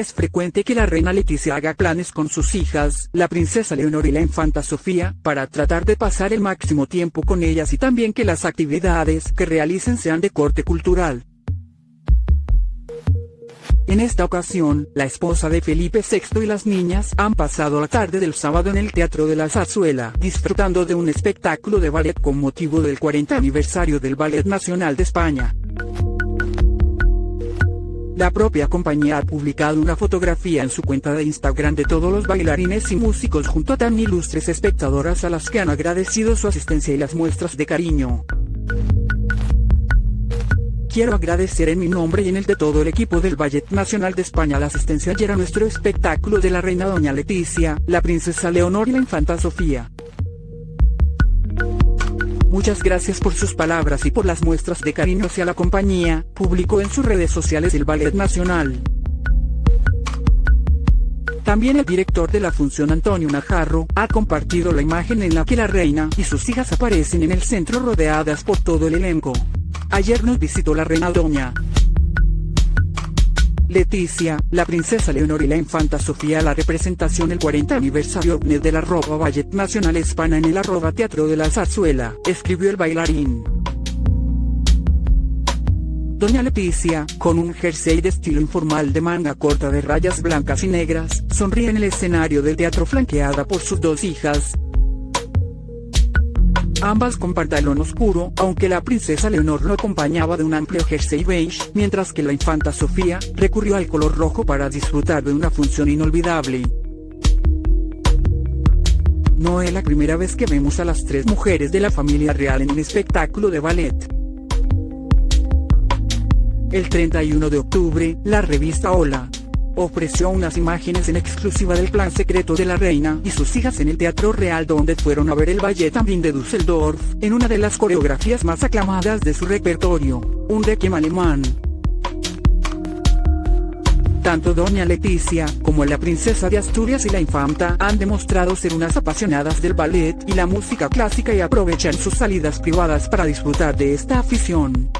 es frecuente que la reina Leticia haga planes con sus hijas, la princesa Leonor y la infanta Sofía, para tratar de pasar el máximo tiempo con ellas y también que las actividades que realicen sean de corte cultural. En esta ocasión, la esposa de Felipe VI y las niñas han pasado la tarde del sábado en el Teatro de la Zarzuela, disfrutando de un espectáculo de ballet con motivo del 40 aniversario del Ballet Nacional de España. La propia compañía ha publicado una fotografía en su cuenta de Instagram de todos los bailarines y músicos junto a tan ilustres espectadoras a las que han agradecido su asistencia y las muestras de cariño. Quiero agradecer en mi nombre y en el de todo el equipo del Ballet Nacional de España la asistencia ayer a nuestro espectáculo de la reina doña Leticia, la princesa Leonor y la infanta Sofía. Muchas gracias por sus palabras y por las muestras de cariño hacia la compañía, publicó en sus redes sociales el Ballet Nacional. También el director de la función Antonio Najarro, ha compartido la imagen en la que la reina y sus hijas aparecen en el centro rodeadas por todo el elenco. Ayer nos visitó la reina doña Leticia, la princesa Leonor y la infanta Sofía la representación del 40 aniversario de la arroba Ballet Nacional España en el arroba Teatro de la Zarzuela, escribió el bailarín. Doña Leticia, con un jersey de estilo informal de manga corta de rayas blancas y negras, sonríe en el escenario del teatro flanqueada por sus dos hijas, ambas con pantalón oscuro, aunque la princesa Leonor lo acompañaba de un amplio jersey beige, mientras que la infanta Sofía, recurrió al color rojo para disfrutar de una función inolvidable. No es la primera vez que vemos a las tres mujeres de la familia real en un espectáculo de ballet. El 31 de octubre, la revista Hola, ofreció unas imágenes en exclusiva del plan secreto de la reina y sus hijas en el Teatro Real donde fueron a ver el ballet también de Düsseldorf, en una de las coreografías más aclamadas de su repertorio, un requiem alemán. Tanto Doña Leticia, como la princesa de Asturias y la infanta han demostrado ser unas apasionadas del ballet y la música clásica y aprovechan sus salidas privadas para disfrutar de esta afición.